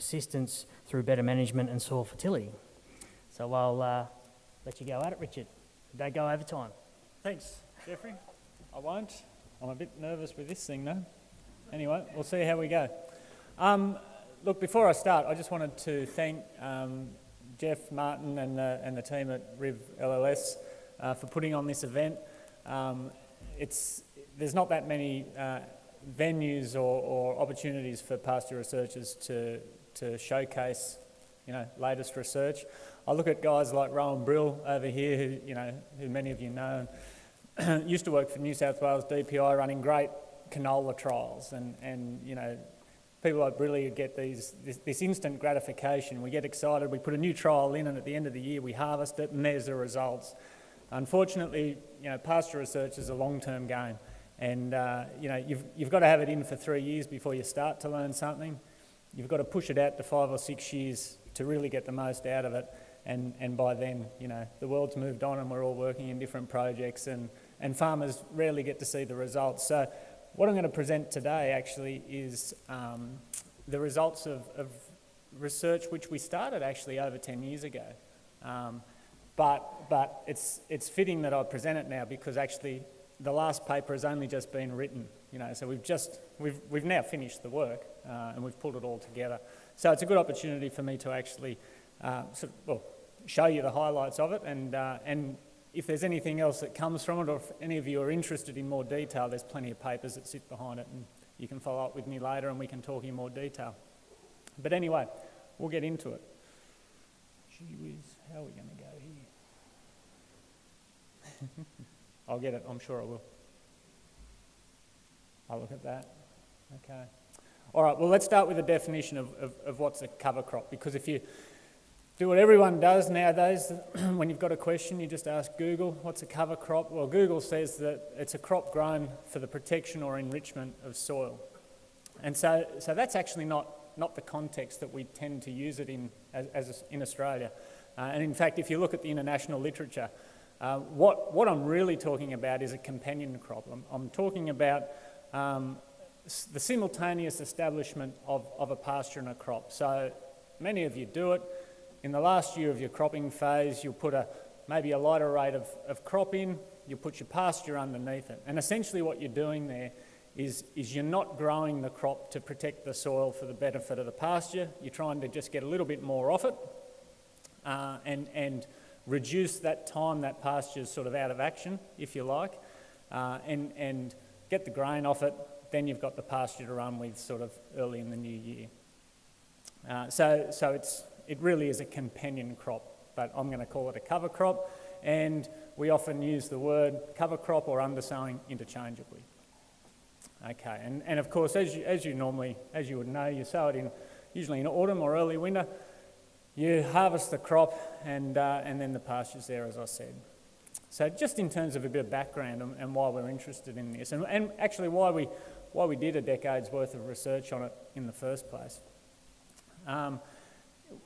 persistence through better management and soil fertility. So I'll uh, let you go at it, Richard. Don't go over time. Thanks, Jeffrey. I won't. I'm a bit nervous with this thing though. Anyway, we'll see how we go. Um, look, before I start, I just wanted to thank um, Jeff Martin and the, and the team at RIV LLS uh, for putting on this event. Um, it's, there's not that many uh, venues or, or, opportunities for pasture researchers to, to showcase you know, latest research. I look at guys like Rohan Brill over here, who, you know, who many of you know, and used to work for New South Wales DPI running great canola trials and, and you know, people like Brilly get these, this, this, instant gratification. We get excited, we put a new trial in and at the end of the year we harvest it and there's the results. Unfortunately, you know, pasture research is a long-term game and uh, you know, you've, you've got to have it in for three years before you start to learn something. You've got to push it out to five or six years to really get the most out of it. And, and by then, you know, the world's moved on and we're all working in different projects and, and farmers rarely get to see the results. So what I'm going to present today actually is um, the results of, of, research which we started actually over 10 years ago. Um, but, but it's, it's fitting that I present it now because actually the last paper has only just been written, you know, so we've just, we've, we've now finished the work uh, and we've pulled it all together. So it's a good opportunity for me to actually uh, sort of, well, show you the highlights of it and, uh, and if there's anything else that comes from it or if any of you are interested in more detail, there's plenty of papers that sit behind it and you can follow up with me later and we can talk in more detail. But anyway, we'll get into it. Gee whiz, how are we going to go here? I'll get it, I'm sure I will. I'll look at that. Okay. All right, well, let's start with a definition of, of, of what's a cover crop because if you do what everyone does nowadays. when you've got a question, you just ask Google, what's a cover crop? Well, Google says that it's a crop grown for the protection or enrichment of soil. And so, so that's actually not, not the context that we tend to use it in as, as in Australia. Uh, and in fact, if you look at the international literature, uh, what, what I'm really talking about is a companion crop. I'm, I'm talking about um, the simultaneous establishment of, of a pasture and a crop. So many of you do it in the last year of your cropping phase, you'll put a, maybe a lighter rate of, of crop in, you'll put your pasture underneath it. And essentially what you're doing there is, is you're not growing the crop to protect the soil for the benefit of the pasture. You're trying to just get a little bit more off it uh, and, and reduce that time that pasture is sort of out of action, if you like, uh, and, and get the grain off it. Then you've got the pasture to run with sort of early in the new year. Uh, so, so it's, it really is a companion crop, but I'm going to call it a cover crop. And we often use the word cover crop or undersowing interchangeably. Okay, and, and of course, as you, as you normally, as you would know, you sow it in usually in autumn or early winter. You harvest the crop and, uh, and then the pasture's there, as I said. So just in terms of a bit of background and, and why we're interested in this, and, and actually why we, why we did a decade's worth of research on it in the first place. Um,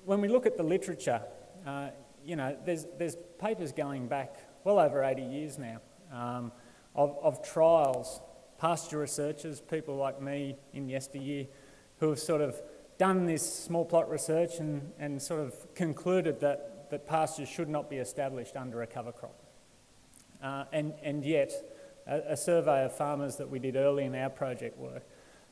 when we look at the literature, uh, you know, there's, there's papers going back well over 80 years now um, of, of trials, pasture researchers, people like me in yesteryear, who have sort of done this small plot research and, and sort of concluded that, that pastures should not be established under a cover crop. Uh, and, and yet, a, a, survey of farmers that we did early in our project work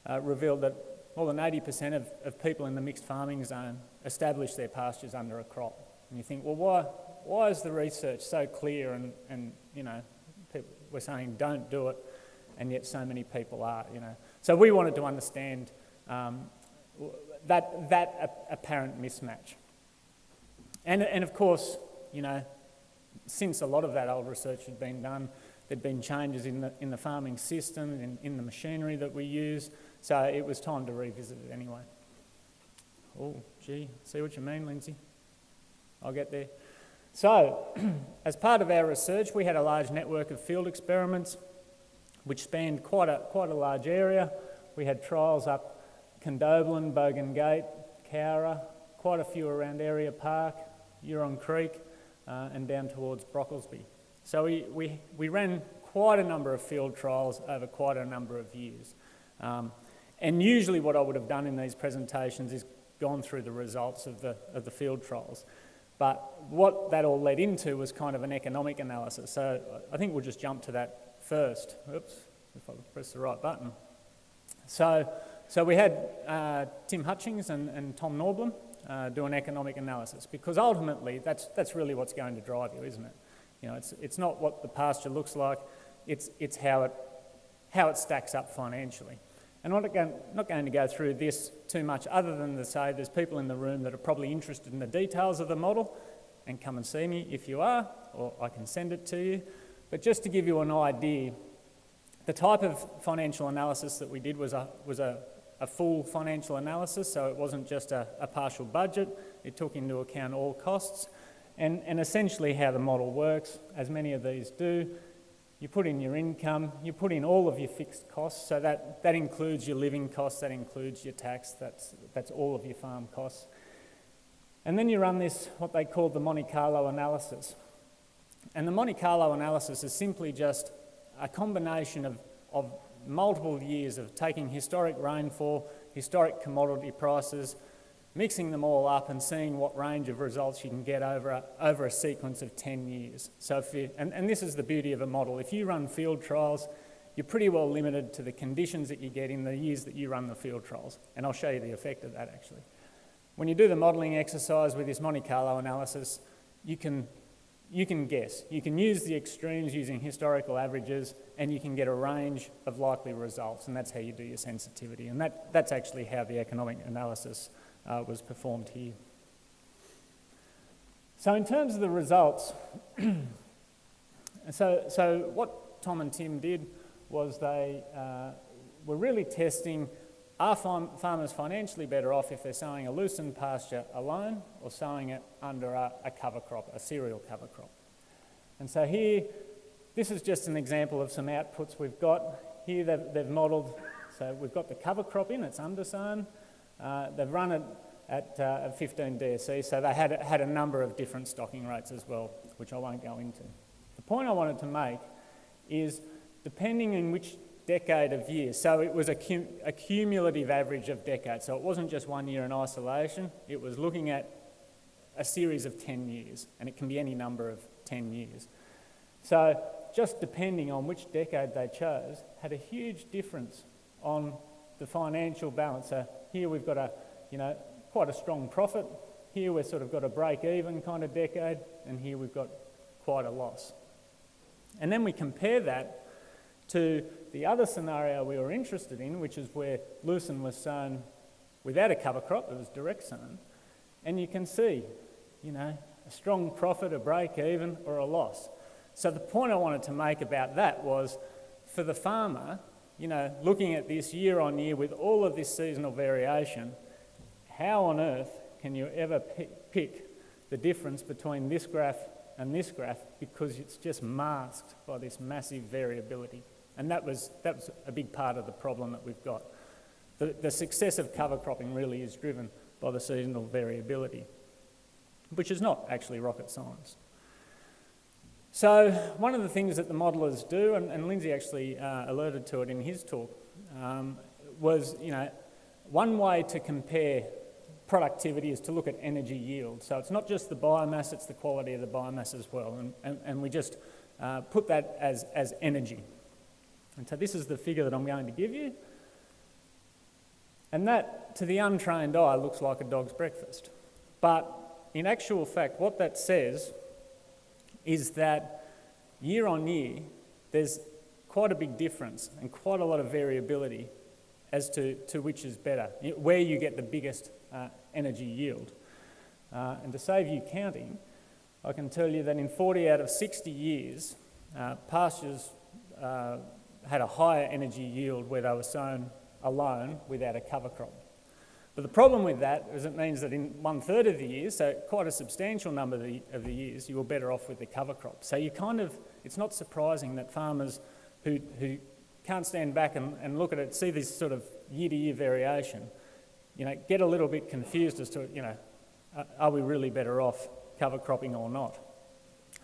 uh, revealed that more than 80% of, of people in the mixed farming zone establish their pastures under a crop. And you think, well, why, why is the research so clear and, and you know, people, we're saying don't do it, and yet so many people are, you know. So we wanted to understand um, that, that apparent mismatch. And, and of course, you know, since a lot of that old research had been done, there'd been changes in the, in the farming system, in, in the machinery that we use, so it was time to revisit it anyway. Oh, gee, see what you mean, Lindsay? I'll get there. So, as part of our research, we had a large network of field experiments which spanned quite a, quite a large area. We had trials up Condobolin, Bogan Gate, Cowra, quite a few around Ariah Park, Yerong Creek, uh, and down towards Brocklesby. So we, we, we ran quite a number of field trials over quite a number of years. Um, and usually what I would have done in these presentations is gone through the results of the, of the field trials. But what that all led into was kind of an economic analysis. So I think we'll just jump to that first. Oops, if I press the right button. So, so we had uh, Tim Hutchings and, and Tom Nordblom uh, do an economic analysis because ultimately that's, that's really what's going to drive you, isn't it? You know, it's, it's not what the pasture looks like, it's, it's how, it, how it stacks up financially. And I'm not going, not going to go through this too much other than to say there's people in the room that are probably interested in the details of the model and come and see me if you are, or I can send it to you. But just to give you an idea, the type of financial analysis that we did was a, was a, a full financial analysis, so it wasn't just a, a partial budget, it took into account all costs. And, and essentially how the model works, as many of these do, you put in your income, you put in all of your fixed costs, so that, that includes your living costs, that includes your tax, that's, that's all of your farm costs. And then you run this, what they call the Monte Carlo analysis. And the Monte Carlo analysis is simply just a combination of, of multiple years of taking historic rainfall, historic commodity prices, mixing them all up and seeing what range of results you can get over a, over a sequence of 10 years. So you, and, and this is the beauty of a model. If you run field trials, you're pretty well limited to the conditions that you get in the years that you run the field trials. And I'll show you the effect of that actually. When you do the modelling exercise with this Monte Carlo analysis, you can, you can guess. You can use the extremes using historical averages and you can get a range of likely results and that's how you do your sensitivity. And that, that's actually how the economic analysis uh, was performed here. So in terms of the results, so, so what Tom and Tim did was they uh, were really testing are farm, farmers financially better off if they're sowing a lucerne pasture alone or sowing it under a, a cover crop, a cereal cover crop? And so here, this is just an example of some outputs we've got. Here they've, they've modelled, so we've got the cover crop in, it's undersown, uh, they've run it at uh, 15 DSE, so they had, had a number of different stocking rates as well, which I won't go into. The point I wanted to make is depending on which decade of years, so it was a, cum a cumulative average of decades, so it wasn't just one year in isolation, it was looking at a series of 10 years, and it can be any number of 10 years. So just depending on which decade they chose, had a huge difference on the financial balance. So here we've got a, you know, quite a strong profit. Here we've sort of got a break-even kind of decade, and here we've got quite a loss. And then we compare that to the other scenario we were interested in, which is where lucerne was sown without a cover crop, it was direct sown, and you can see, you know, a strong profit, a break-even, or a loss. So the point I wanted to make about that was, for the farmer, you know, looking at this year on year with all of this seasonal variation, how on earth can you ever pick the difference between this graph and this graph because it's just masked by this massive variability. And that was, that was a big part of the problem that we've got. The, the success of cover cropping really is driven by the seasonal variability, which is not actually rocket science. So one of the things that the modelers do, and, and Lindsay actually uh, alerted to it in his talk, um, was, you know, one way to compare productivity is to look at energy yield. So it's not just the biomass, it's the quality of the biomass as well. And, and, and we just uh, put that as, as energy. And so this is the figure that I'm going to give you. And that, to the untrained eye, looks like a dog's breakfast. But in actual fact, what that says is that year on year, there's quite a big difference and quite a lot of variability as to, to which is better, where you get the biggest uh, energy yield. Uh, and to save you counting, I can tell you that in 40 out of 60 years, uh, pastures uh, had a higher energy yield where they were sown alone without a cover crop. But the problem with that is it means that in one third of the years, so quite a substantial number of the, of the years, you were better off with the cover crop. So you kind of, it's not surprising that farmers who, who can't stand back and, and look at it, see this sort of year to year variation, you know, get a little bit confused as to, you know, are we really better off cover cropping or not?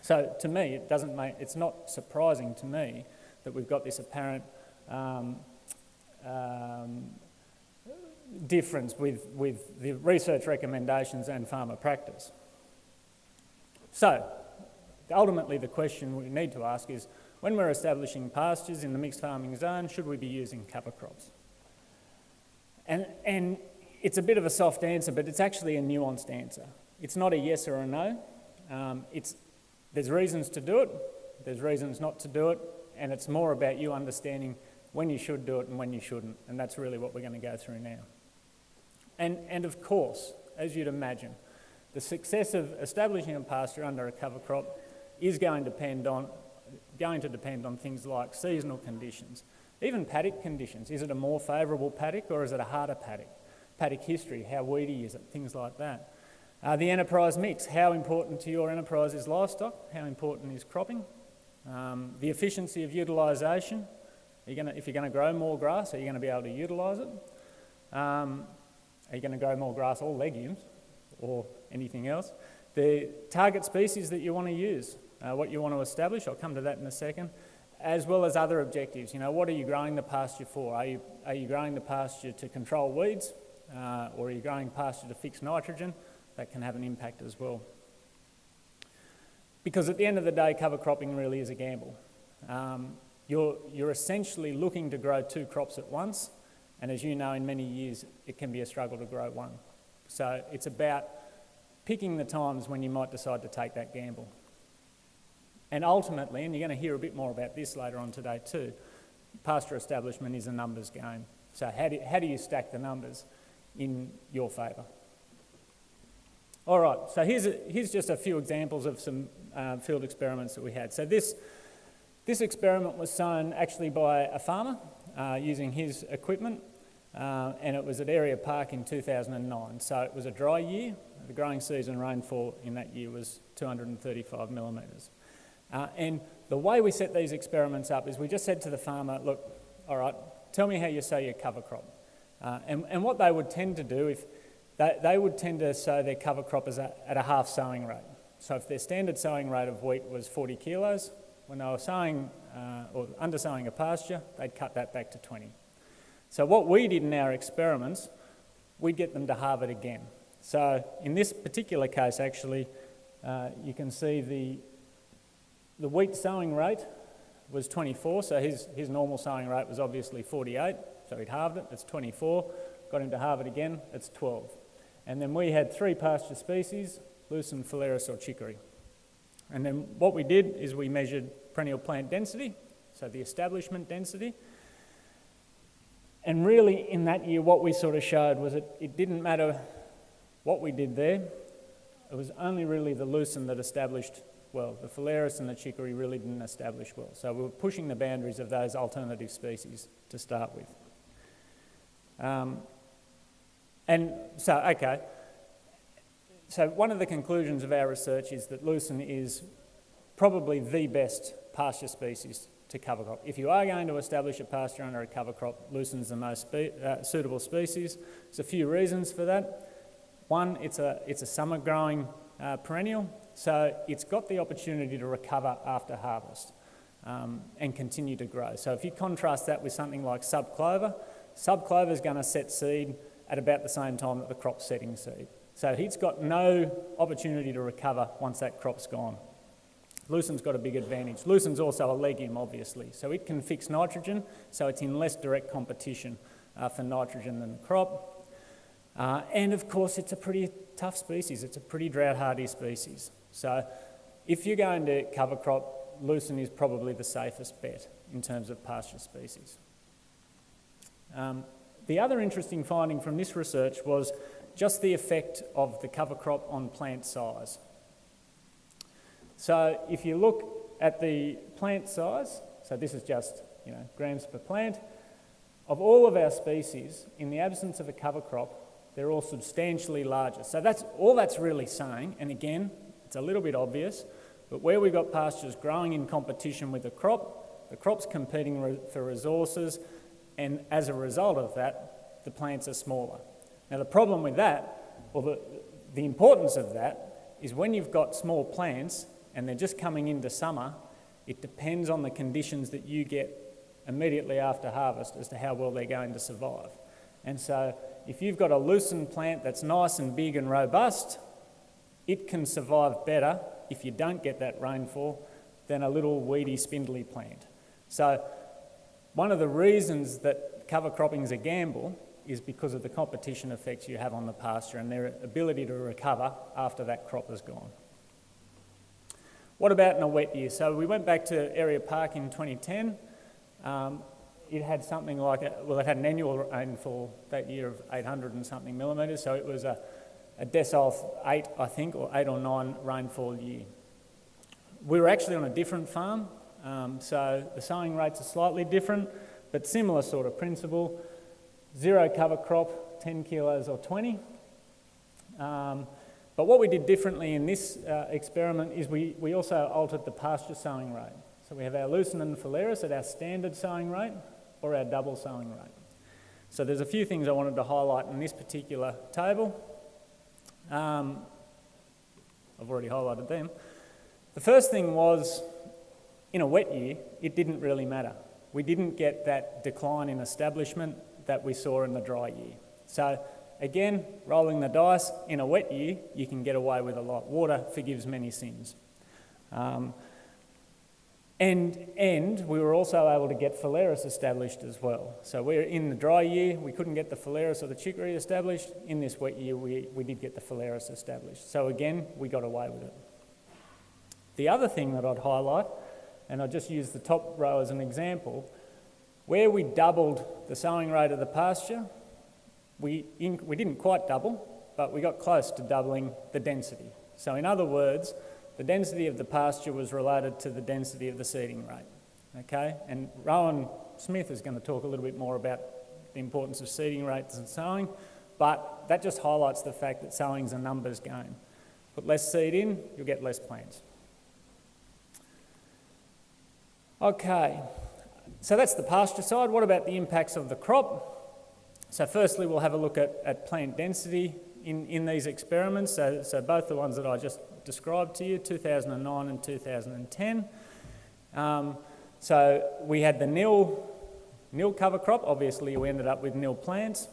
So to me, it doesn't make, it's not surprising to me that we've got this apparent um, um, difference with, with the research recommendations and farmer practice. So, ultimately the question we need to ask is, when we're establishing pastures in the mixed farming zone, should we be using cover crops? And, and it's a bit of a soft answer, but it's actually a nuanced answer. It's not a yes or a no. Um, it's, there's reasons to do it, there's reasons not to do it, and it's more about you understanding when you should do it and when you shouldn't. And that's really what we're going to go through now. And, and of course, as you'd imagine, the success of establishing a pasture under a cover crop is going to depend on, going to depend on things like seasonal conditions, even paddock conditions. Is it a more favourable paddock or is it a harder paddock? Paddock history, how weedy is it, things like that. Uh, the enterprise mix, how important to your enterprise is livestock, how important is cropping, um, the efficiency of utilisation, gonna, if you're going to grow more grass, are you going to be able to utilise it? Um, are you going to grow more grass or legumes or anything else? The target species that you want to use, uh, what you want to establish, I'll come to that in a second, as well as other objectives. You know, what are you growing the pasture for? Are you, are you growing the pasture to control weeds uh, or are you growing pasture to fix nitrogen? That can have an impact as well. Because at the end of the day, cover cropping really is a gamble. Um, you're, you're essentially looking to grow two crops at once, and as you know, in many years, it can be a struggle to grow one. So it's about picking the times when you might decide to take that gamble. And ultimately, and you're going to hear a bit more about this later on today too, pasture establishment is a numbers game. So how do, how do you stack the numbers in your favour? All right, so here's, a, here's just a few examples of some uh, field experiments that we had. So this this experiment was sown actually by a farmer uh, using his equipment, uh, and it was at Ariah Park in 2009. So it was a dry year. The growing season rainfall in that year was 235 millimetres. Uh, and the way we set these experiments up is we just said to the farmer, look, all right, tell me how you sow your cover crop. Uh, and, and what they would tend to do, if they, they would tend to sow their cover crop a, at a half sowing rate. So if their standard sowing rate of wheat was 40 kilos, when they were sowing uh, or undersowing a pasture, they'd cut that back to 20. So what we did in our experiments, we'd get them to halve it again. So in this particular case, actually, uh, you can see the, the wheat sowing rate was 24, so his, his normal sowing rate was obviously 48, so he'd halved it, it's 24. Got him to halve it again, it's 12. And then we had three pasture species, lucerne, phalaris or chicory. And then what we did is we measured perennial plant density, so the establishment density. And really, in that year, what we sort of showed was that it didn't matter what we did there, it was only really the lucerne that established well. The phalaris and the chicory really didn't establish well. So we were pushing the boundaries of those alternative species to start with. Um, and so, okay, so one of the conclusions of our research is that lucerne is probably the best pasture species to cover crop. If you are going to establish a pasture under a cover crop, lucerne is the most spe uh, suitable species. There's a few reasons for that. One, it's a, it's a summer growing uh, perennial, so it's got the opportunity to recover after harvest um, and continue to grow. So if you contrast that with something like subclover, subclover is going to set seed at about the same time that the crop's setting seed. So he's got no opportunity to recover once that crop's gone. Lucerne's got a big advantage. Lucerne's also a legume, obviously, so it can fix nitrogen, so it's in less direct competition uh, for nitrogen than the crop. Uh, and of course, it's a pretty tough species. It's a pretty drought-hardy species. So if you're going to cover crop, lucerne is probably the safest bet in terms of pasture species. Um, the other interesting finding from this research was just the effect of the cover crop on plant size. So if you look at the plant size, so this is just you know, grams per plant, of all of our species, in the absence of a cover crop, they're all substantially larger. So that's all that's really saying, and again, it's a little bit obvious, but where we've got pastures growing in competition with the crop, the crop's competing re for resources, and as a result of that, the plants are smaller. Now, the problem with that, or the, the importance of that, is when you've got small plants and they're just coming into summer, it depends on the conditions that you get immediately after harvest as to how well they're going to survive. And so if you've got a lucerne plant that's nice and big and robust, it can survive better if you don't get that rainfall than a little weedy, spindly plant. So one of the reasons that cover cropping is a gamble is because of the competition effects you have on the pasture and their ability to recover after that crop is gone. What about in a wet year? So we went back to Ariah Park in 2010. Um, it had something like, a, well, it had an annual rainfall that year of 800 and something millimetres, so it was a, a decile 8, I think, or 8 or 9 rainfall year. We were actually on a different farm, um, so the sowing rates are slightly different, but similar sort of principle. Zero cover crop, 10 kilos or 20. Um, but what we did differently in this uh, experiment is we, we also altered the pasture sowing rate. So we have our lucerne and phalaris at our standard sowing rate or our double sowing rate. So there's a few things I wanted to highlight in this particular table. Um, I've already highlighted them. The first thing was, in a wet year, it didn't really matter. We didn't get that decline in establishment that we saw in the dry year. So Again, rolling the dice, in a wet year, you can get away with a lot. Water forgives many sins. Um, and, and we were also able to get phalaris established as well. So we're in the dry year, we couldn't get the phalaris or the chicory established. In this wet year, we, we did get the phalaris established. So again, we got away with it. The other thing that I'd highlight, and I just use the top row as an example, where we doubled the sowing rate of the pasture, we, we didn't quite double, but we got close to doubling the density. So in other words, the density of the pasture was related to the density of the seeding rate. Okay, and Rowan Smith is going to talk a little bit more about the importance of seeding rates and sowing, but that just highlights the fact that sowing is a numbers game. Put less seed in, you'll get less plants. Okay, so that's the pasture side. What about the impacts of the crop? So firstly, we'll have a look at, at plant density in, in these experiments. So, so both the ones that I just described to you, 2009 and 2010. Um, so we had the nil, nil cover crop. Obviously, we ended up with nil plants.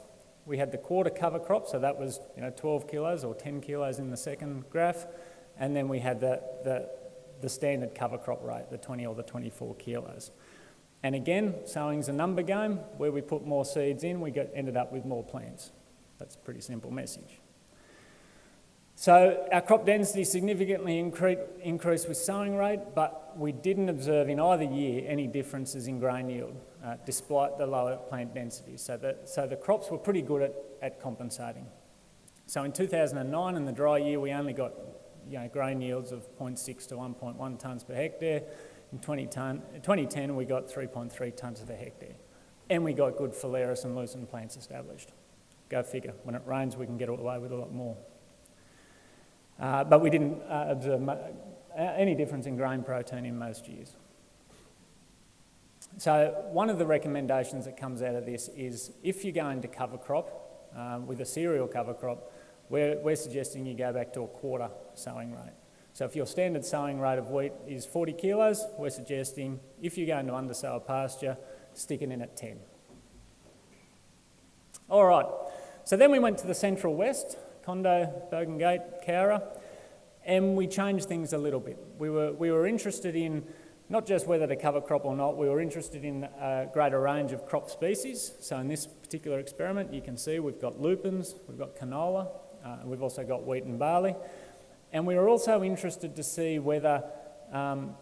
We had the quarter cover crop, so that was you know 12 kilos or 10 kilos in the second graph. And then we had the, the, the standard cover crop rate, the 20 or the 24 kilos. And again, sowing's a number game. Where we put more seeds in, we get, ended up with more plants. That's a pretty simple message. So our crop density significantly increased with sowing rate, but we didn't observe in either year any differences in grain yield, uh, despite the lower plant density. So the, so the crops were pretty good at, at compensating. So in 2009, in the dry year, we only got you know, grain yields of 0.6 to 1.1 tonnes per hectare. In 2010, we got 3.3 tonnes of a hectare. And we got good phalaris and lucerne plants established. Go figure. When it rains, we can get away with a lot more. Uh, but we didn't uh, observe any difference in grain protein in most years. So one of the recommendations that comes out of this is if you're going to cover crop uh, with a cereal cover crop, we're, we're suggesting you go back to a quarter sowing rate. So if your standard sowing rate of wheat is 40 kilos, we're suggesting if you're going to undersow a pasture, stick it in at 10. All right, so then we went to the central west, Condo, Bogan Gate, Cowra, and we changed things a little bit. We were, we were interested in not just whether to cover crop or not, we were interested in a greater range of crop species. So in this particular experiment, you can see we've got lupins, we've got canola, uh, we've also got wheat and barley. And we were also interested to see whether um,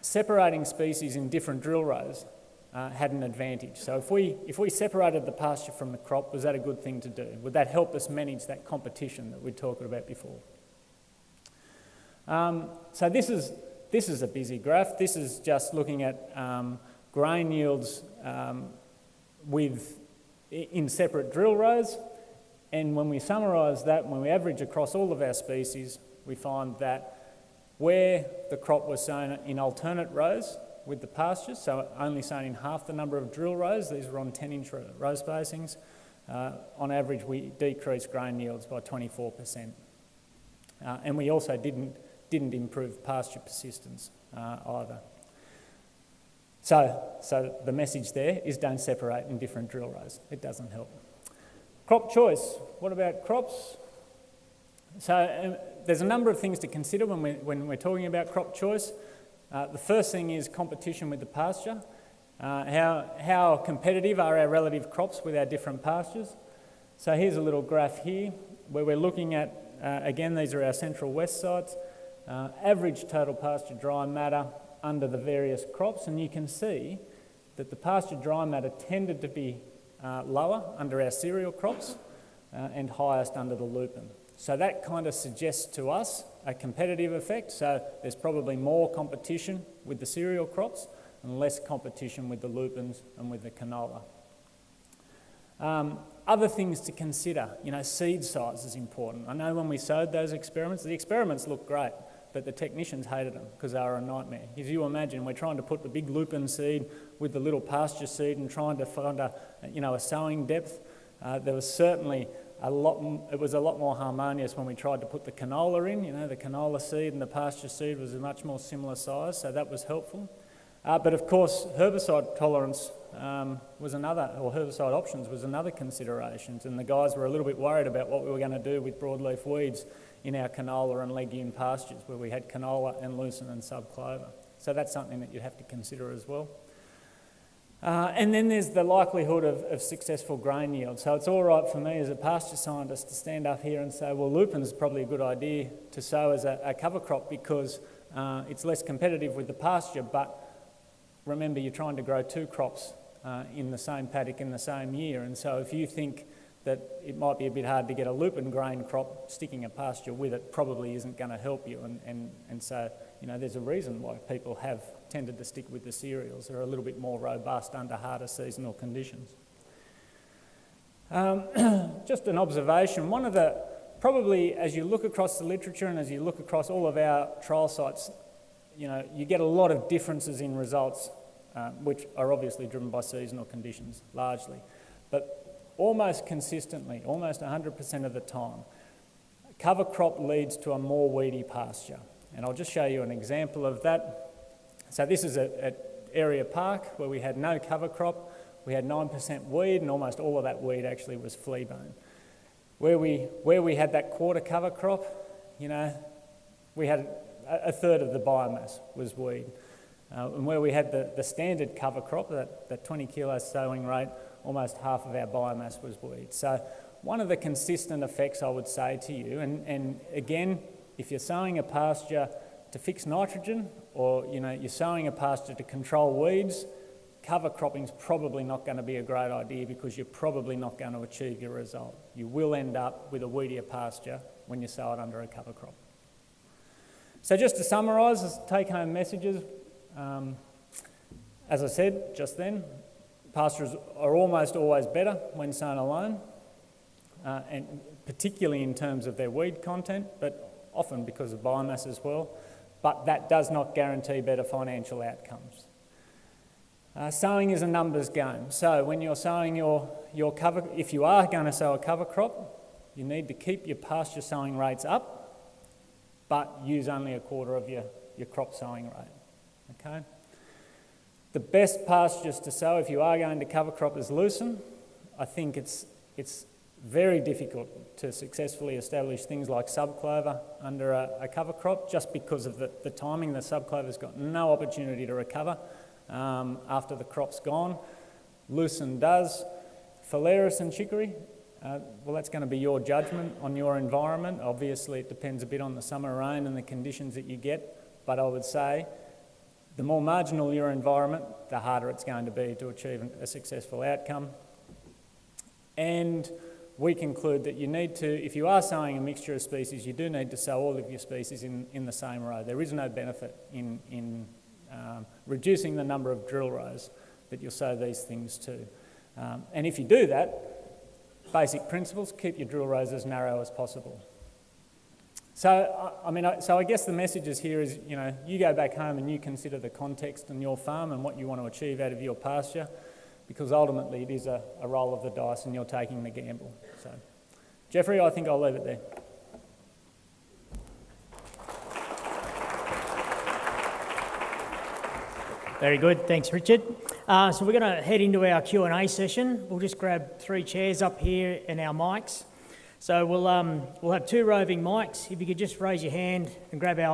separating species in different drill rows uh, had an advantage. So if we, if we separated the pasture from the crop, was that a good thing to do? Would that help us manage that competition that we talked about before? Um, so this is, this is a busy graph. This is just looking at um, grain yields um, with, in separate drill rows. And when we summarise that, when we average across all of our species, we find that where the crop was sown in alternate rows with the pastures, so only sown in half the number of drill rows, these were on 10 inch row spacings, uh, on average we decreased grain yields by 24%. Uh, and we also didn't, didn't improve pasture persistence uh, either. So, so the message there is don't separate in different drill rows. It doesn't help. Crop choice. What about crops? So um, there's a number of things to consider when, we're, when we're talking about crop choice. Uh, the first thing is competition with the pasture. Uh, how, how competitive are our relative crops with our different pastures? So here's a little graph here where we're looking at, uh, again, these are our central west sites, uh, average total pasture dry matter under the various crops, and you can see that the pasture dry matter tended to be uh, lower under our cereal crops uh, and highest under the lupin. So that kind of suggests to us a competitive effect. So there's probably more competition with the cereal crops and less competition with the lupins and with the canola. Um, other things to consider, you know, seed size is important. I know when we sowed those experiments, the experiments looked great, but the technicians hated them because they were a nightmare. If you imagine, we're trying to put the big lupin seed with the little pasture seed and trying to find a, you know, a sowing depth. Uh, there was certainly a lot, it was a lot more harmonious when we tried to put the canola in. You know, the canola seed and the pasture seed was a much more similar size, so that was helpful. Uh, but of course, herbicide tolerance um, was another, or herbicide options was another consideration. And the guys were a little bit worried about what we were going to do with broadleaf weeds in our canola and legume pastures, where we had canola and lucerne and subclover. So that's something that you'd have to consider as well. Uh, and then there's the likelihood of, of, successful grain yield. So it's all right for me as a pasture scientist to stand up here and say, well, lupin is probably a good idea to sow as a, a cover crop because uh, it's less competitive with the pasture, but remember you're trying to grow two crops uh, in the same paddock in the same year. And so if you think that it might be a bit hard to get a lupin grain crop, sticking a pasture with it probably isn't going to help you. And, and, and so, you know, there's a reason why people have tended to stick with the cereals. They're a little bit more robust under harder seasonal conditions. Um, just an observation, one of the, probably as you look across the literature and as you look across all of our trial sites, you know, you get a lot of differences in results, uh, which are obviously driven by seasonal conditions largely. But almost consistently, almost 100% of the time, cover crop leads to a more weedy pasture. And I'll just show you an example of that. So this is at, Ariah Park where we had no cover crop. We had 9% weed and almost all of that weed actually was fleabane. Where we, where we had that quarter cover crop, you know, we had a, a third of the biomass was weed. Uh, and where we had the, the standard cover crop, that, that 20 kilo sowing rate, almost half of our biomass was weed. So one of the consistent effects I would say to you, and, and again, if you're sowing a pasture to fix nitrogen or you know, you're sowing a pasture to control weeds, cover cropping is probably not going to be a great idea because you're probably not going to achieve your result. You will end up with a weedier pasture when you sow it under a cover crop. So just to summarise, take-home messages. Um, as I said just then, pastures are almost always better when sown alone, uh, and particularly in terms of their weed content, but often because of biomass as well but that does not guarantee better financial outcomes. Uh, sowing is a numbers game. So when you're sowing your, your cover, if you are going to sow a cover crop, you need to keep your pasture sowing rates up, but use only a quarter of your, your crop sowing rate. Okay? The best pastures to sow if you are going to cover crop is lucerne. I think it's, it's very difficult to successfully establish things like subclover under a, a cover crop just because of the, the timing. The subclover's got no opportunity to recover um, after the crop's gone. Lucerne does. Phalaris and chicory, uh, well, that's going to be your judgment on your environment. Obviously, it depends a bit on the summer rain and the conditions that you get, but I would say the more marginal your environment, the harder it's going to be to achieve a successful outcome. And we conclude that you need to, if you are sowing a mixture of species, you do need to sow all of your species in, in the same row. There is no benefit in, in um, reducing the number of drill rows that you'll sow these things to. Um, and if you do that, basic principles, keep your drill rows as narrow as possible. So, I mean, so I guess the message is here is, you know, you go back home and you consider the context on your farm and what you want to achieve out of your pasture because ultimately it is a, a roll of the dice and you're taking the gamble. So, Jeffrey, I think I'll leave it there. Very good. Thanks, Richard. Uh, so we're going to head into our Q&A session. We'll just grab three chairs up here and our mics. So we'll, um, we'll have two roving mics. If you could just raise your hand and grab our